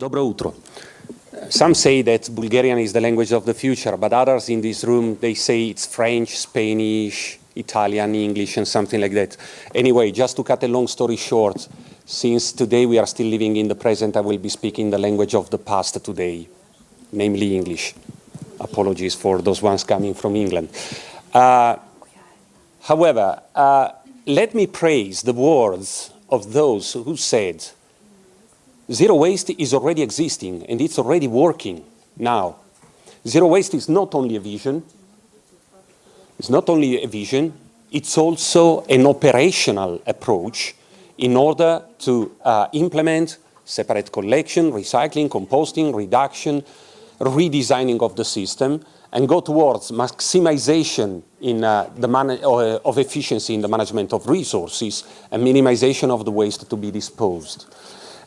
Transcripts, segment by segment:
Dobro utro. Some say that Bulgarian is the language of the future, but others in this room, they say it's French, Spanish, Italian, English, and something like that. Anyway, just to cut a long story short, since today we are still living in the present, I will be speaking the language of the past today, namely English. Apologies for those ones coming from England. Uh, however, uh, let me praise the words of those who said, zero waste is already existing and it's already working now. Zero waste is not only a vision, it's not only a vision, it's also an operational approach in order to uh, implement separate collection, recycling, composting, reduction, redesigning of the system, and go towards maximization in uh, the uh, of efficiency in the management of resources and minimization of the waste to be disposed.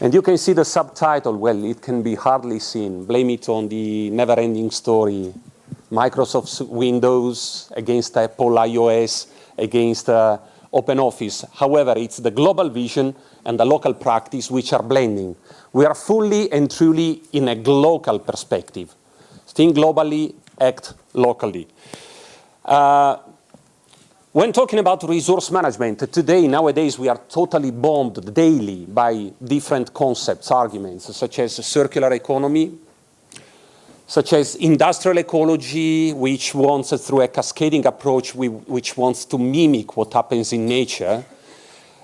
And you can see the subtitle, well, it can be hardly seen. Blame it on the never-ending story. Microsoft's Windows against Apple iOS, against uh, OpenOffice. However, it's the global vision and the local practice which are blending. We are fully and truly in a local perspective. Think globally, act locally. Uh, when talking about resource management, today, nowadays, we are totally bombed daily by different concepts, arguments, such as circular economy, such as industrial ecology, which wants, through a cascading approach, which wants to mimic what happens in nature,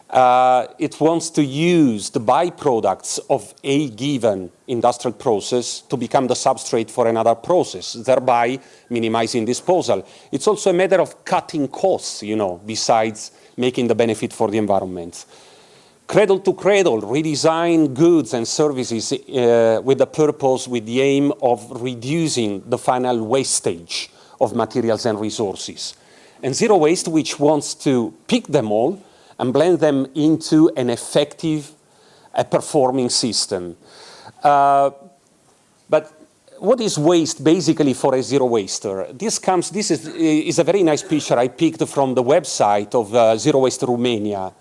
uh, it wants to use the byproducts of a given industrial process to become the substrate for another process, thereby minimizing disposal. It's also a matter of cutting costs, you know, besides making the benefit for the environment. Cradle to cradle, redesign goods and services uh, with the purpose, with the aim of reducing the final wastage of materials and resources. And zero waste, which wants to pick them all and blend them into an effective a performing system. Uh, but what is waste basically for a zero waster? This comes, this is, is a very nice picture I picked from the website of uh, Zero Waste Romania.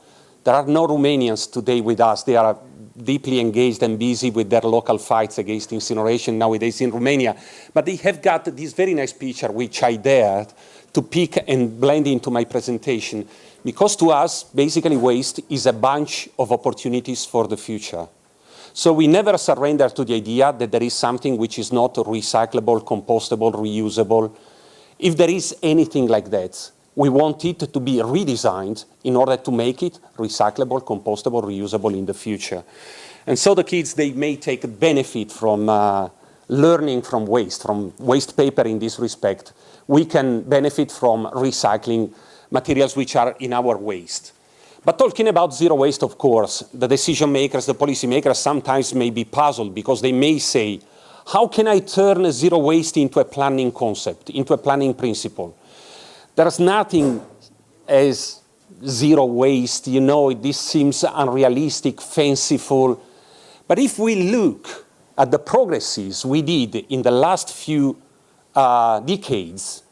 There are no Romanians today with us. They are deeply engaged and busy with their local fights against incineration nowadays in Romania. But they have got this very nice picture which I dared to pick and blend into my presentation. Because to us, basically waste is a bunch of opportunities for the future. So we never surrender to the idea that there is something which is not recyclable, compostable, reusable. If there is anything like that, we want it to be redesigned in order to make it recyclable, compostable, reusable in the future. And so the kids, they may take benefit from uh, learning from waste, from waste paper in this respect. We can benefit from recycling materials which are in our waste. But talking about zero waste, of course, the decision makers, the policy makers sometimes may be puzzled because they may say, how can I turn zero waste into a planning concept, into a planning principle? There's nothing as zero waste, you know, this seems unrealistic, fanciful. But if we look at the progresses we did in the last few uh, decades,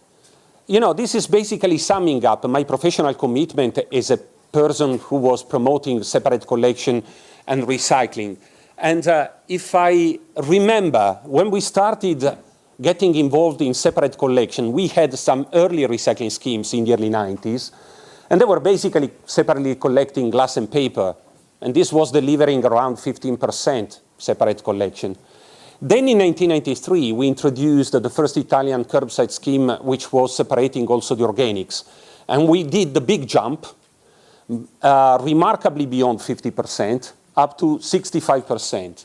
you know, this is basically summing up my professional commitment as a person who was promoting separate collection and recycling. And uh, if I remember, when we started getting involved in separate collection, we had some early recycling schemes in the early 90s, and they were basically separately collecting glass and paper, and this was delivering around 15% separate collection. Then in 1993, we introduced the first Italian curbside scheme, which was separating also the organics. And we did the big jump, uh, remarkably beyond 50%, up to 65%.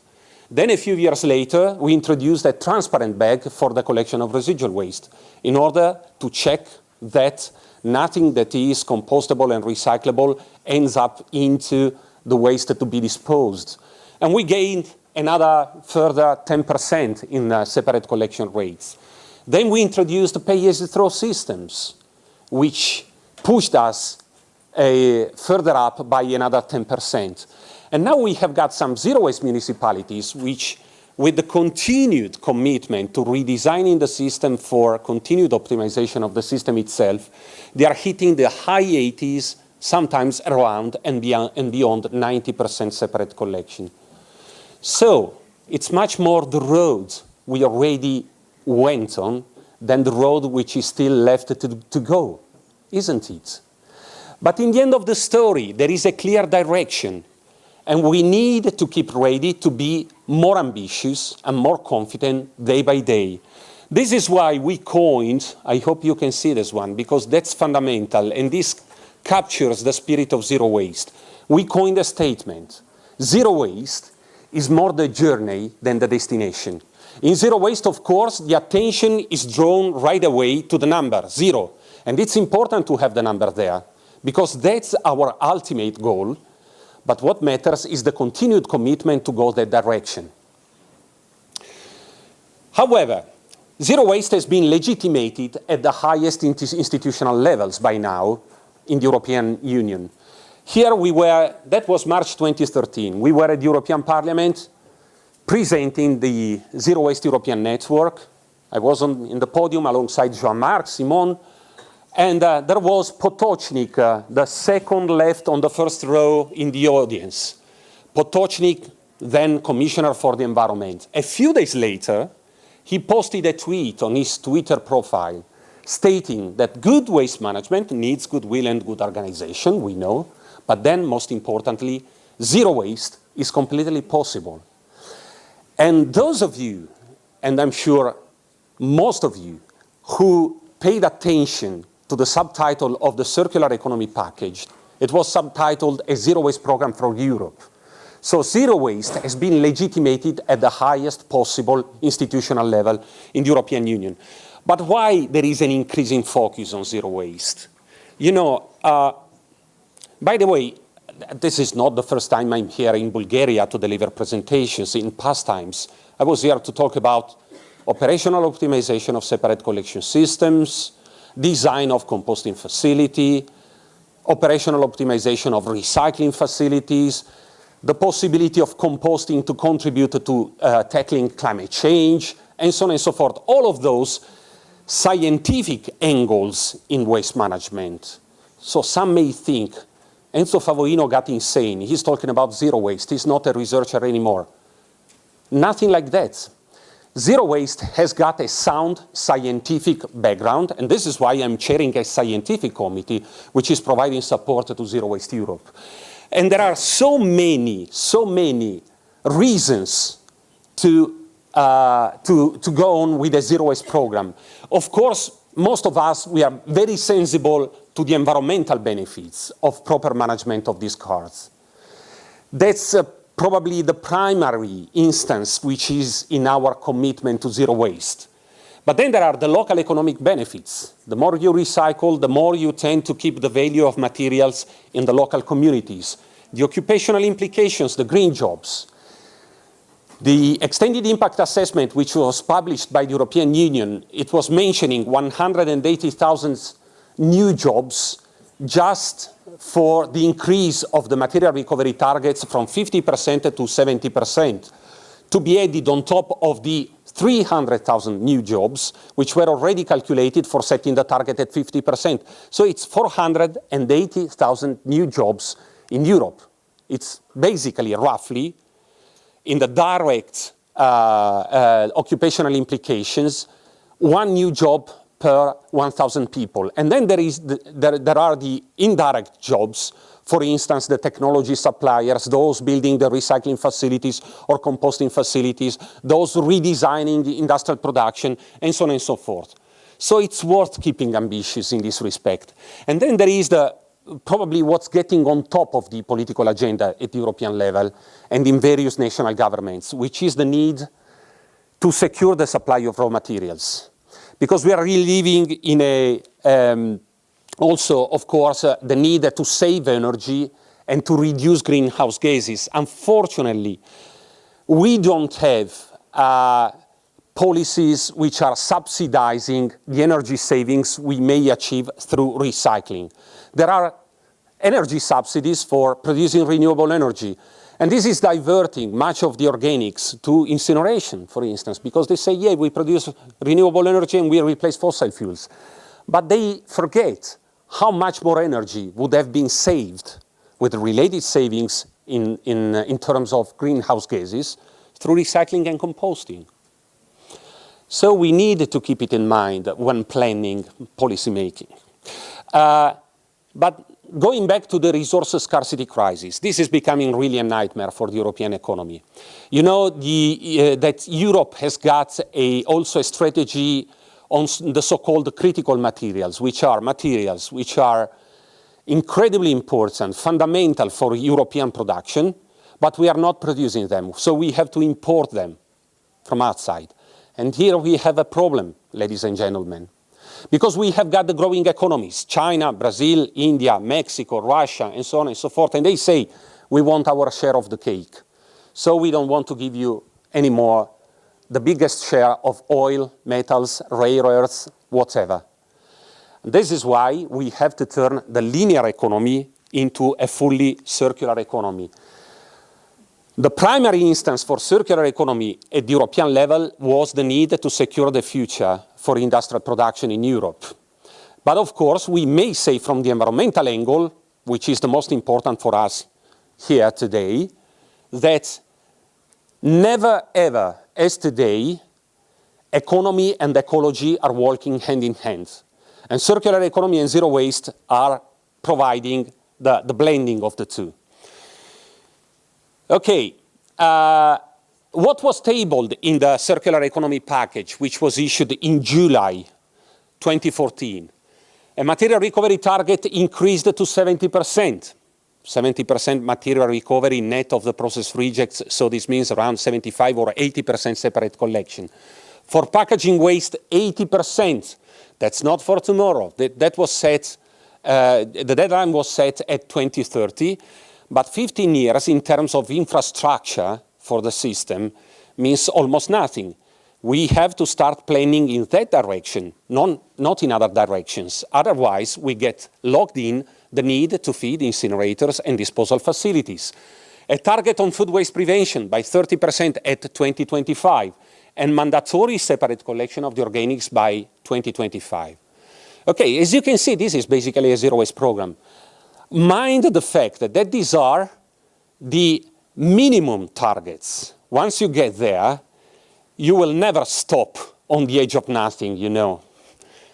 Then a few years later, we introduced a transparent bag for the collection of residual waste in order to check that nothing that is compostable and recyclable ends up into the waste to be disposed. And we gained another further 10% in uh, separate collection rates. Then we introduced pay-as-you-throw systems, which pushed us uh, further up by another 10%. And now we have got some zero-waste municipalities which, with the continued commitment to redesigning the system for continued optimization of the system itself, they are hitting the high 80s, sometimes around and beyond 90% separate collection. So, it's much more the road we already went on than the road which is still left to, to go, isn't it? But in the end of the story, there is a clear direction, and we need to keep ready to be more ambitious and more confident day by day. This is why we coined, I hope you can see this one, because that's fundamental, and this captures the spirit of zero waste. We coined a statement, zero waste is more the journey than the destination. In zero waste, of course, the attention is drawn right away to the number, zero. And it's important to have the number there, because that's our ultimate goal. But what matters is the continued commitment to go that direction. However, zero waste has been legitimated at the highest institutional levels by now in the European Union. Here we were, that was March 2013, we were at the European Parliament presenting the Zero Waste European Network. I was on, in the podium alongside Jean-Marc, Simon, and uh, there was Potocnik, uh, the second left on the first row in the audience. Potocnik, then Commissioner for the Environment. A few days later, he posted a tweet on his Twitter profile stating that good waste management needs goodwill and good organization, we know, but then most importantly, zero waste is completely possible. And those of you, and I'm sure most of you, who paid attention to the subtitle of the Circular Economy Package, it was subtitled A Zero Waste Program for Europe. So zero waste has been legitimated at the highest possible institutional level in the European Union. But why there is an increasing focus on zero waste? You know, uh, by the way, this is not the first time I'm here in Bulgaria to deliver presentations. In past times, I was here to talk about operational optimization of separate collection systems, design of composting facility, operational optimization of recycling facilities, the possibility of composting to contribute to uh, tackling climate change, and so on and so forth. All of those scientific angles in waste management. So some may think Enzo Favoino got insane. He's talking about zero waste. He's not a researcher anymore. Nothing like that. Zero waste has got a sound scientific background, and this is why I'm chairing a scientific committee which is providing support to Zero Waste Europe. And there are so many, so many reasons to, uh, to, to go on with a zero waste program. Of course, most of us, we are very sensible to the environmental benefits of proper management of these cards. That's uh, probably the primary instance which is in our commitment to zero waste. But then there are the local economic benefits. The more you recycle, the more you tend to keep the value of materials in the local communities. The occupational implications, the green jobs. The extended impact assessment, which was published by the European Union, it was mentioning 180,000 new jobs just for the increase of the material recovery targets from 50% to 70% to be added on top of the 300,000 new jobs, which were already calculated for setting the target at 50%. So it's 480,000 new jobs in Europe. It's basically, roughly, in the direct uh, uh, occupational implications, one new job per 1,000 people. And then there, is the, there, there are the indirect jobs, for instance, the technology suppliers, those building the recycling facilities or composting facilities, those redesigning the industrial production, and so on and so forth. So it's worth keeping ambitious in this respect. And then there is the probably what's getting on top of the political agenda at the European level and in various national governments, which is the need to secure the supply of raw materials because we are really living in a, um, also, of course, uh, the need to save energy and to reduce greenhouse gases. Unfortunately, we don't have uh, policies which are subsidizing the energy savings we may achieve through recycling. There are energy subsidies for producing renewable energy, and this is diverting much of the organics to incineration, for instance, because they say, yeah, we produce renewable energy and we replace fossil fuels. But they forget how much more energy would have been saved with related savings in, in, in terms of greenhouse gases through recycling and composting. So we need to keep it in mind when planning policy making. Uh, but going back to the resource scarcity crisis, this is becoming really a nightmare for the European economy. You know the, uh, that Europe has got a, also a strategy on the so-called critical materials, which are materials which are incredibly important, fundamental for European production, but we are not producing them, so we have to import them from outside. And here we have a problem, ladies and gentlemen. Because we have got the growing economies, China, Brazil, India, Mexico, Russia, and so on and so forth, and they say, we want our share of the cake. So we don't want to give you anymore the biggest share of oil, metals, rare earths, whatever. This is why we have to turn the linear economy into a fully circular economy. The primary instance for circular economy at the European level was the need to secure the future for industrial production in Europe. But of course, we may say from the environmental angle, which is the most important for us here today, that never ever as today, economy and ecology are working hand in hand. And circular economy and zero waste are providing the, the blending of the two. Okay, uh, what was tabled in the circular economy package, which was issued in July 2014? A material recovery target increased to 70%. 70% material recovery net of the process rejects, so this means around 75 or 80% separate collection. For packaging waste, 80%. That's not for tomorrow. That, that was set, uh, the deadline was set at 2030. But 15 years in terms of infrastructure for the system means almost nothing. We have to start planning in that direction, non, not in other directions. Otherwise, we get locked in the need to feed incinerators and disposal facilities. A target on food waste prevention by 30% at 2025, and mandatory separate collection of the organics by 2025. Okay, as you can see, this is basically a zero waste program mind the fact that these are the minimum targets. Once you get there, you will never stop on the edge of nothing, you know.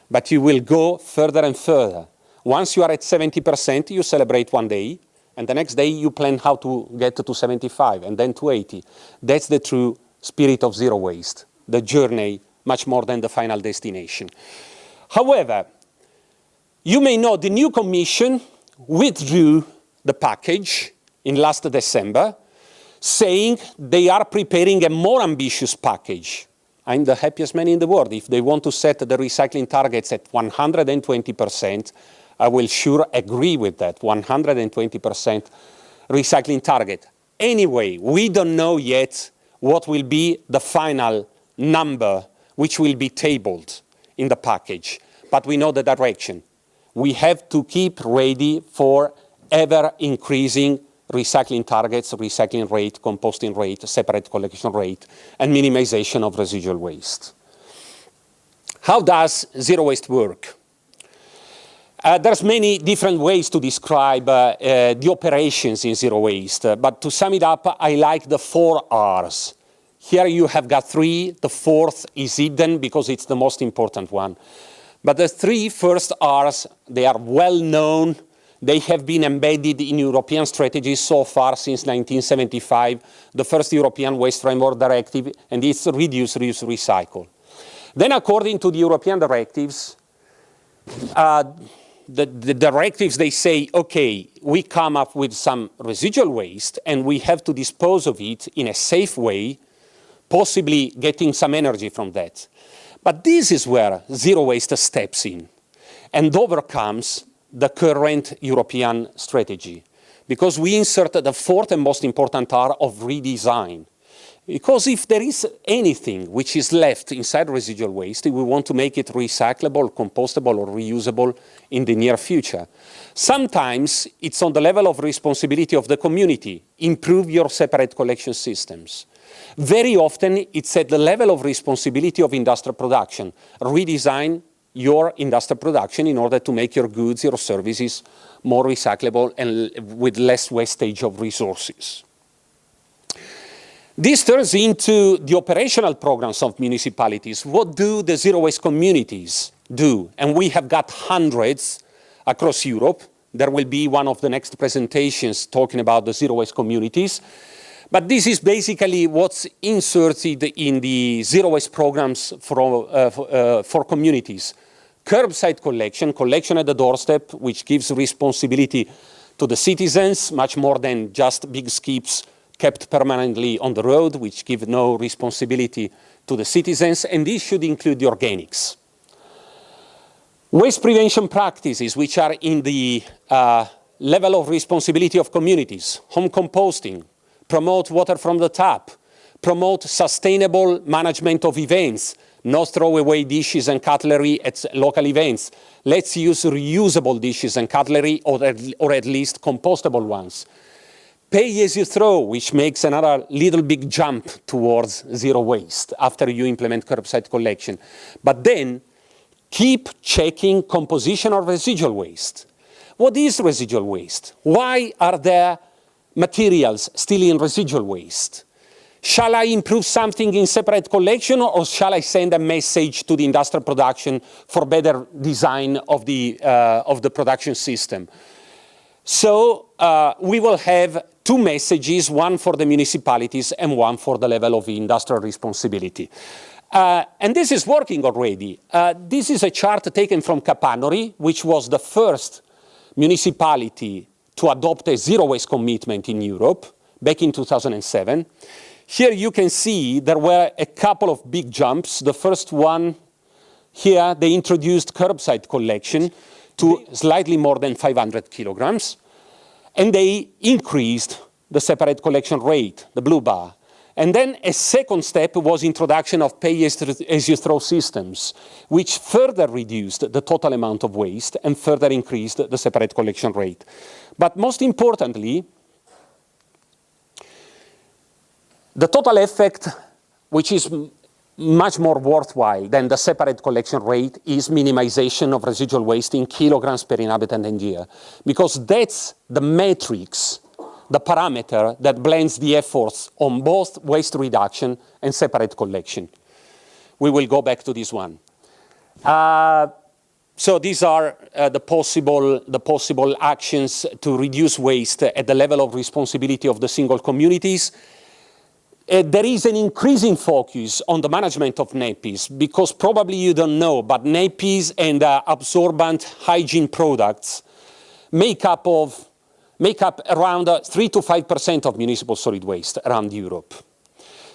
But you will go further and further. Once you are at 70%, you celebrate one day, and the next day you plan how to get to 75, and then to 80. That's the true spirit of zero waste, the journey much more than the final destination. However, you may know the new commission withdrew the package in last December, saying they are preparing a more ambitious package. I'm the happiest man in the world. If they want to set the recycling targets at 120%, I will sure agree with that, 120% recycling target. Anyway, we don't know yet what will be the final number which will be tabled in the package, but we know the direction we have to keep ready for ever increasing recycling targets, recycling rate, composting rate, separate collection rate, and minimization of residual waste. How does zero waste work? Uh, there's many different ways to describe uh, uh, the operations in zero waste, uh, but to sum it up, I like the four R's. Here you have got three, the fourth is hidden because it's the most important one. But the three first Rs, they are well known. They have been embedded in European strategies so far since 1975, the first European Waste Framework Directive, and it's reduce, reuse, recycle. Then according to the European directives, uh, the, the, directives, they say, okay, we come up with some residual waste and we have to dispose of it in a safe way, possibly getting some energy from that. But this is where zero waste steps in and overcomes the current European strategy because we insert the fourth and most important R of redesign. Because if there is anything which is left inside residual waste, we want to make it recyclable, compostable, or reusable in the near future. Sometimes it's on the level of responsibility of the community. Improve your separate collection systems. Very often, it's at the level of responsibility of industrial production. Redesign your industrial production in order to make your goods, your services more recyclable and with less wastage of resources. This turns into the operational programs of municipalities. What do the zero waste communities do? And we have got hundreds across Europe. There will be one of the next presentations talking about the zero waste communities. But this is basically what's inserted in the zero waste programs for, uh, for, uh, for communities. Curbside collection, collection at the doorstep, which gives responsibility to the citizens, much more than just big skips kept permanently on the road, which give no responsibility to the citizens, and this should include the organics. Waste prevention practices, which are in the uh, level of responsibility of communities, home composting, promote water from the tap, promote sustainable management of events, not throw away dishes and cutlery at local events. Let's use reusable dishes and cutlery or at, or at least compostable ones. Pay as you throw, which makes another little big jump towards zero waste after you implement curbside collection. But then keep checking composition of residual waste. What is residual waste? Why are there materials still in residual waste? Shall I improve something in separate collection or shall I send a message to the industrial production for better design of the, uh, of the production system? So uh, we will have two messages, one for the municipalities and one for the level of industrial responsibility. Uh, and this is working already. Uh, this is a chart taken from Capanori, which was the first municipality to adopt a zero waste commitment in Europe back in 2007. Here you can see there were a couple of big jumps. The first one here, they introduced curbside collection to slightly more than 500 kilograms. And they increased the separate collection rate, the blue bar. And then a second step was introduction of pay-as-you-throw systems, which further reduced the total amount of waste and further increased the separate collection rate. But most importantly, the total effect, which is much more worthwhile than the separate collection rate is minimization of residual waste in kilograms per inhabitant and year, because that's the matrix, the parameter that blends the efforts on both waste reduction and separate collection. We will go back to this one. Uh, so these are uh, the, possible, the possible actions to reduce waste at the level of responsibility of the single communities uh, there is an increasing focus on the management of nappies because probably you don't know, but nappies and uh, absorbent hygiene products make up, of, make up around uh, 3 to 5% of municipal solid waste around Europe.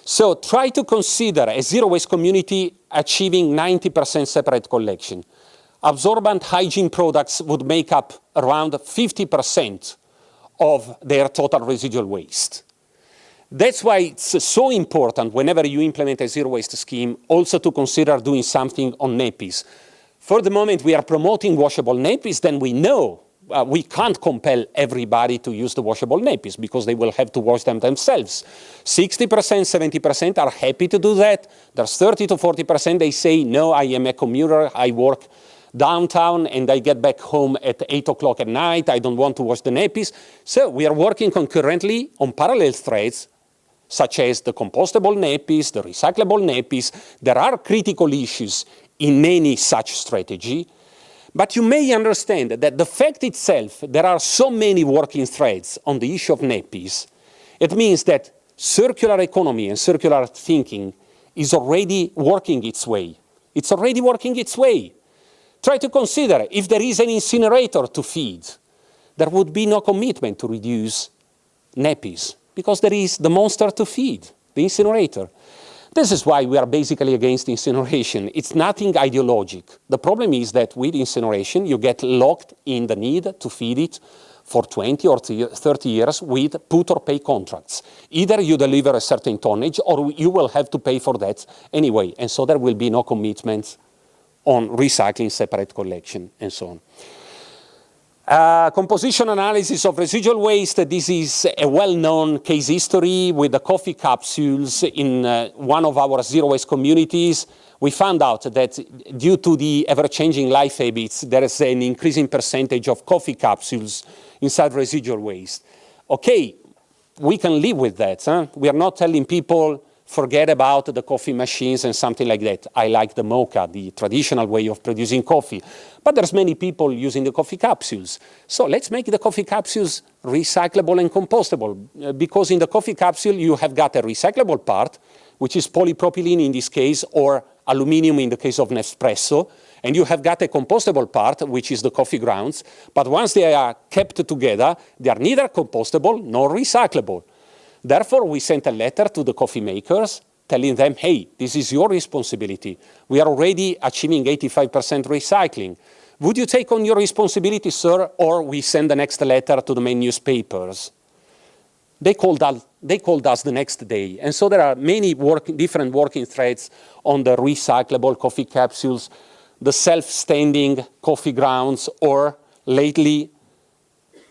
So try to consider a zero waste community achieving 90% separate collection. Absorbent hygiene products would make up around 50% of their total residual waste. That's why it's so important whenever you implement a zero waste scheme also to consider doing something on nappies. For the moment we are promoting washable nappies, then we know uh, we can't compel everybody to use the washable nappies because they will have to wash them themselves. 60%, 70% are happy to do that. There's 30 to 40% they say, no, I am a commuter, I work downtown and I get back home at 8 o'clock at night, I don't want to wash the nappies. So we are working concurrently on parallel threads such as the compostable nappies, the recyclable nappies. There are critical issues in any such strategy, but you may understand that the fact itself, there are so many working threads on the issue of nappies, it means that circular economy and circular thinking is already working its way. It's already working its way. Try to consider if there is an incinerator to feed, there would be no commitment to reduce nappies because there is the monster to feed, the incinerator. This is why we are basically against incineration. It's nothing ideologic. The problem is that with incineration, you get locked in the need to feed it for 20 or 30 years with put or pay contracts. Either you deliver a certain tonnage or you will have to pay for that anyway. And so there will be no commitment on recycling, separate collection, and so on. Uh, composition analysis of residual waste, this is a well-known case history with the coffee capsules in uh, one of our zero waste communities. We found out that due to the ever-changing life habits, there is an increasing percentage of coffee capsules inside residual waste. Okay, we can live with that. Huh? We are not telling people forget about the coffee machines and something like that. I like the mocha, the traditional way of producing coffee. But there's many people using the coffee capsules. So let's make the coffee capsules recyclable and compostable. Uh, because in the coffee capsule, you have got a recyclable part, which is polypropylene in this case, or aluminum in the case of Nespresso. And you have got a compostable part, which is the coffee grounds. But once they are kept together, they are neither compostable nor recyclable. Therefore, we sent a letter to the coffee makers telling them, hey, this is your responsibility. We are already achieving 85% recycling. Would you take on your responsibility, sir, or we send the next letter to the main newspapers? They called, us, they called us the next day. And so there are many work, different working threads on the recyclable coffee capsules, the self-standing coffee grounds, or lately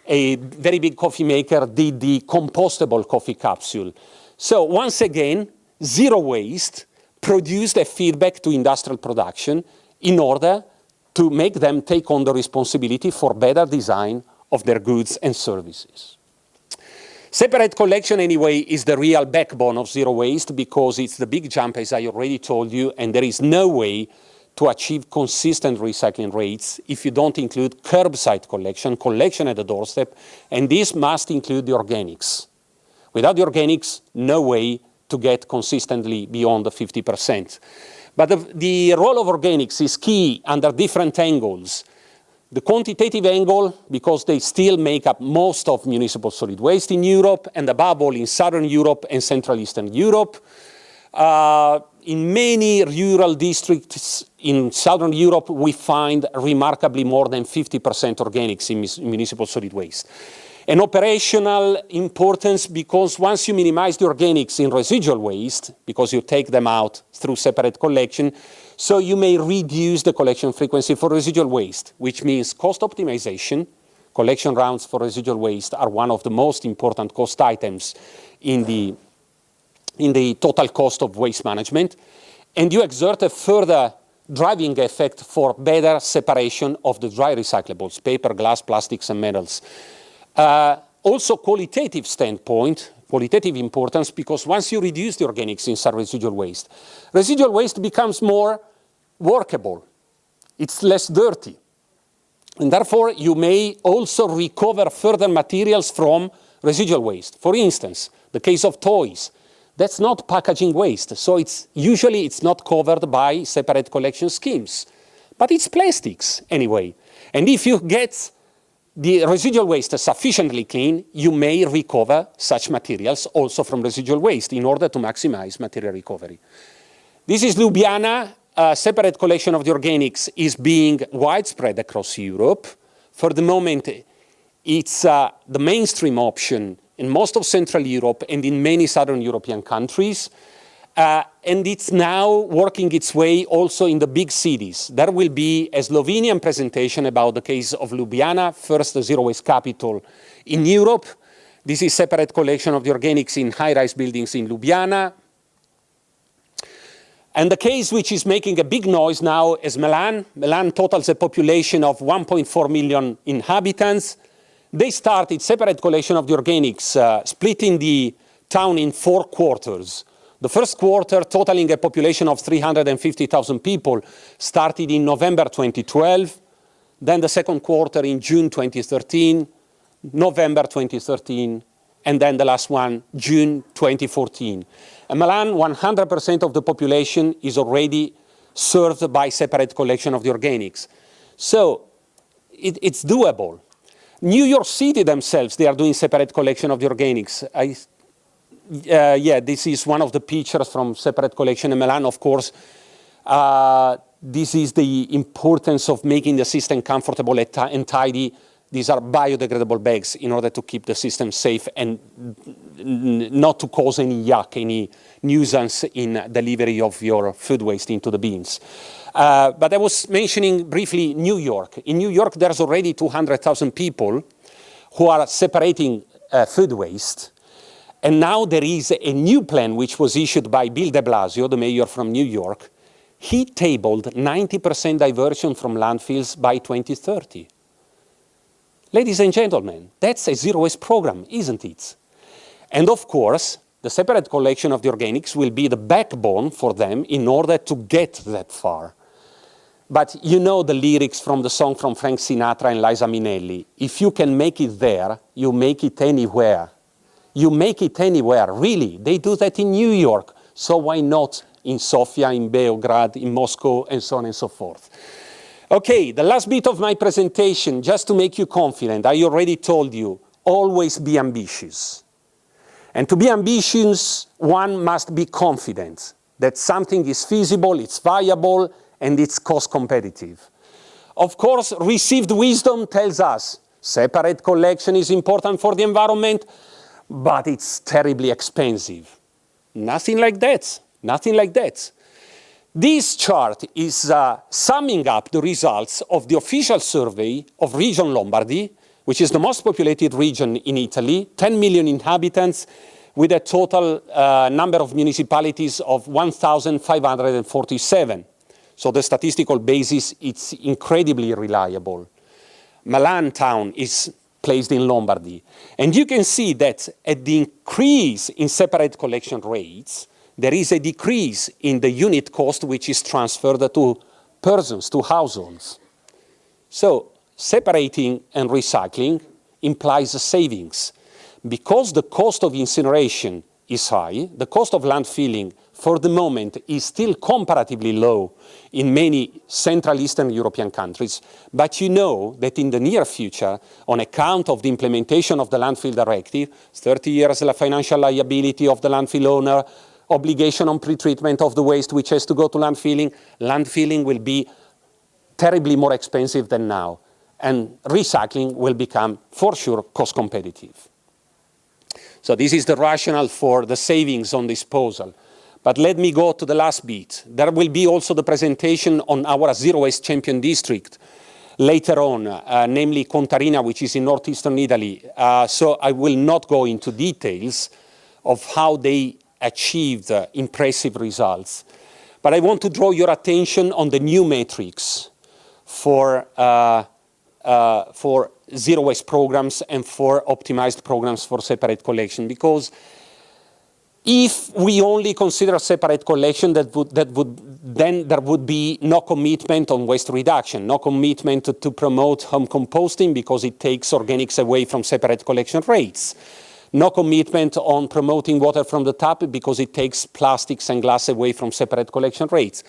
a very big coffee maker did the compostable coffee capsule. So once again, zero waste produced a feedback to industrial production in order to make them take on the responsibility for better design of their goods and services. Separate collection, anyway, is the real backbone of zero waste because it's the big jump, as I already told you, and there is no way to achieve consistent recycling rates if you don't include curbside collection, collection at the doorstep, and this must include the organics. Without the organics, no way to get consistently beyond the 50%. But the, the role of organics is key under different angles. The quantitative angle, because they still make up most of municipal solid waste in Europe, and above all in Southern Europe and Central Eastern Europe. Uh, in many rural districts in Southern Europe, we find remarkably more than 50% organics in municipal solid waste. An operational importance because once you minimize the organics in residual waste, because you take them out through separate collection, so you may reduce the collection frequency for residual waste, which means cost optimization. Collection rounds for residual waste are one of the most important cost items in the in the total cost of waste management, and you exert a further driving effect for better separation of the dry recyclables, paper, glass, plastics, and metals. Uh, also qualitative standpoint, qualitative importance, because once you reduce the organics inside residual waste, residual waste becomes more workable. It's less dirty. And therefore, you may also recover further materials from residual waste. For instance, the case of toys. That's not packaging waste. So it's usually it's not covered by separate collection schemes. But it's plastics anyway. And if you get the residual waste sufficiently clean, you may recover such materials also from residual waste in order to maximize material recovery. This is Ljubljana. A separate collection of the organics is being widespread across Europe. For the moment, it's uh, the mainstream option in most of Central Europe and in many Southern European countries. Uh, and it's now working its way also in the big cities. There will be a Slovenian presentation about the case of Ljubljana, first zero waste capital in Europe. This is separate collection of the organics in high-rise buildings in Ljubljana. And the case which is making a big noise now is Milan. Milan totals a population of 1.4 million inhabitants. They started separate collection of the organics, uh, splitting the town in four quarters. The first quarter, totaling a population of 350,000 people, started in November 2012. Then the second quarter in June 2013, November 2013, and then the last one, June 2014. In Milan, 100% of the population is already served by separate collection of the organics. So it, it's doable. New York City themselves, they are doing separate collection of the organics. I, uh, yeah, this is one of the pictures from separate collection in Milan, of course. Uh, this is the importance of making the system comfortable and tidy. These are biodegradable bags in order to keep the system safe and not to cause any yuck, any nuisance in delivery of your food waste into the bins. Uh, but I was mentioning briefly New York. In New York, there's already 200,000 people who are separating uh, food waste. And now there is a new plan which was issued by Bill de Blasio, the mayor from New York. He tabled 90% diversion from landfills by 2030. Ladies and gentlemen, that's a zero waste program, isn't it? And of course, the separate collection of the organics will be the backbone for them in order to get that far. But you know the lyrics from the song from Frank Sinatra and Liza Minnelli. If you can make it there, you make it anywhere. You make it anywhere, really. They do that in New York, so why not in Sofia, in Beograd, in Moscow, and so on and so forth. Okay, the last bit of my presentation, just to make you confident, I already told you, always be ambitious. And to be ambitious, one must be confident that something is feasible, it's viable, and it's cost competitive. Of course, received wisdom tells us separate collection is important for the environment, but it's terribly expensive. Nothing like that, nothing like that. This chart is uh, summing up the results of the official survey of Region Lombardy, which is the most populated region in Italy, 10 million inhabitants, with a total uh, number of municipalities of 1,547. So the statistical basis, it's incredibly reliable. Milan town is placed in Lombardy. And you can see that at the increase in separate collection rates, there is a decrease in the unit cost which is transferred to persons, to households. So separating and recycling implies savings. Because the cost of incineration is high, the cost of landfilling for the moment is still comparatively low in many Central Eastern European countries, but you know that in the near future, on account of the implementation of the landfill directive, 30 years the financial liability of the landfill owner, obligation on pretreatment of the waste which has to go to landfilling, landfilling will be terribly more expensive than now, and recycling will become, for sure, cost competitive. So this is the rationale for the savings on disposal. But let me go to the last bit. There will be also the presentation on our Zero Waste Champion District later on, uh, namely Contarina, which is in northeastern Italy. Uh, so I will not go into details of how they achieved uh, impressive results. But I want to draw your attention on the new metrics for, uh, uh, for zero waste programs and for optimized programs for separate collection because if we only consider separate collection, that would, that would, then there would be no commitment on waste reduction, no commitment to, to promote home composting because it takes organics away from separate collection rates. No commitment on promoting water from the tap because it takes plastics and glass away from separate collection rates.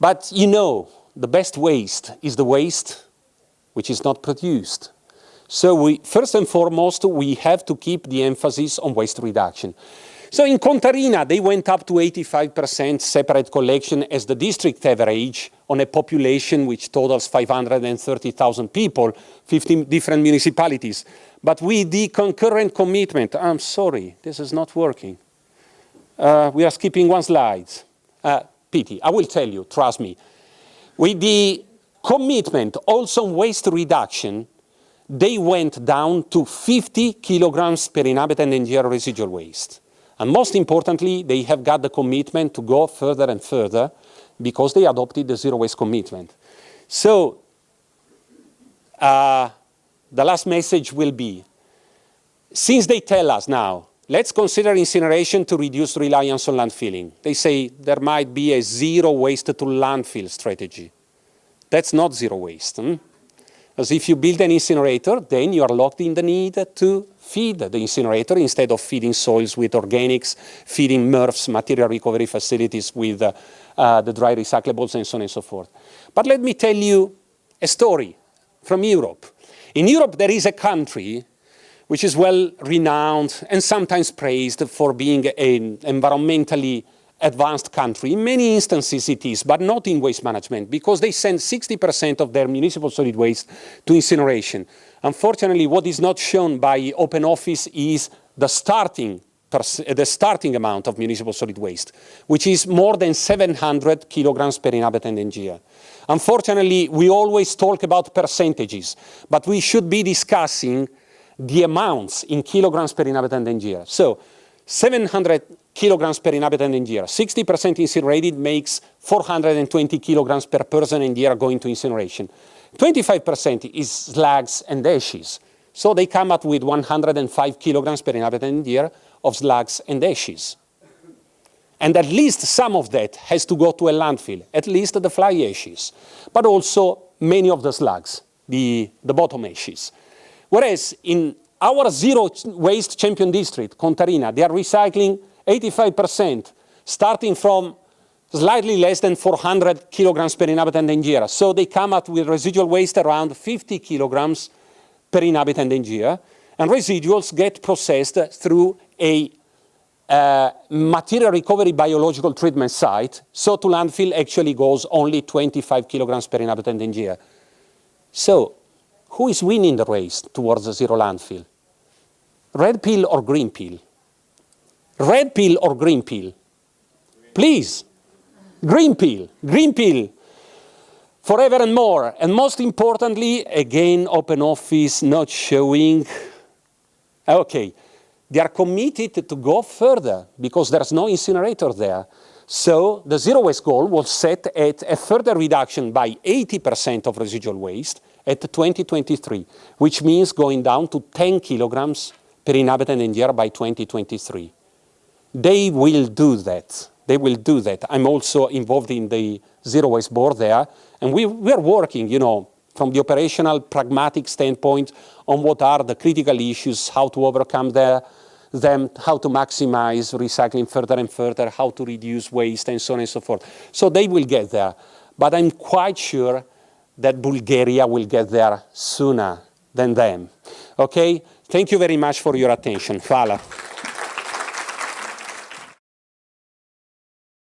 But you know, the best waste is the waste which is not produced. So we, first and foremost, we have to keep the emphasis on waste reduction. So in Contarina, they went up to 85% separate collection as the district average on a population which totals 530,000 people, 15 different municipalities. But with the concurrent commitment, I'm sorry, this is not working. Uh, we are skipping one slide. Uh, pity, I will tell you, trust me. With the commitment also on waste reduction, they went down to 50 kilograms per inhabitant and year residual waste. And most importantly, they have got the commitment to go further and further because they adopted the zero waste commitment. So uh, the last message will be, since they tell us now, let's consider incineration to reduce reliance on landfilling. They say there might be a zero waste to landfill strategy. That's not zero waste. Hmm? As if you build an incinerator, then you are locked in the need to feed the incinerator instead of feeding soils with organics, feeding MRFs, material recovery facilities with uh, uh, the dry recyclables and so on and so forth. But let me tell you a story from Europe. In Europe, there is a country which is well renowned and sometimes praised for being an environmentally advanced country. In many instances it is, but not in waste management, because they send 60% of their municipal solid waste to incineration. Unfortunately, what is not shown by Open Office is the starting, uh, the starting amount of municipal solid waste, which is more than 700 kilograms per inhabitant and year. Unfortunately, we always talk about percentages, but we should be discussing the amounts in kilograms per inhabitant and year. So 700 kilograms per inhabitant and year. 60% incinerated makes 420 kilograms per person and year going to incineration. 25% is slags and ashes. So they come up with 105 kilograms per inhabitant year of slugs and ashes. And at least some of that has to go to a landfill, at least the fly ashes, but also many of the slugs, the, the bottom ashes. Whereas in our zero waste champion district, Contarina, they are recycling 85%, starting from slightly less than 400 kilograms per inhabitant and year. So they come up with residual waste around 50 kilograms per inhabitant and year, and residuals get processed through a uh, material recovery biological treatment site, so to landfill actually goes only 25 kilograms per inhabitant and year. So, who is winning the race towards a zero landfill? Red pill or green pill? Red pill or green pill? Please, green pill, green pill forever and more. And most importantly, again, open office not showing, okay, they are committed to go further because there's no incinerator there. So the zero waste goal was set at a further reduction by 80% of residual waste at 2023, which means going down to 10 kilograms per inhabitant and year by 2023. They will do that. They will do that. I'm also involved in the zero waste board there, and we, we are working, you know, from the operational pragmatic standpoint on what are the critical issues, how to overcome the, them, how to maximize recycling further and further, how to reduce waste, and so on and so forth. So they will get there. But I'm quite sure that Bulgaria will get there sooner than them. Okay? Thank you very much for your attention. Hvala.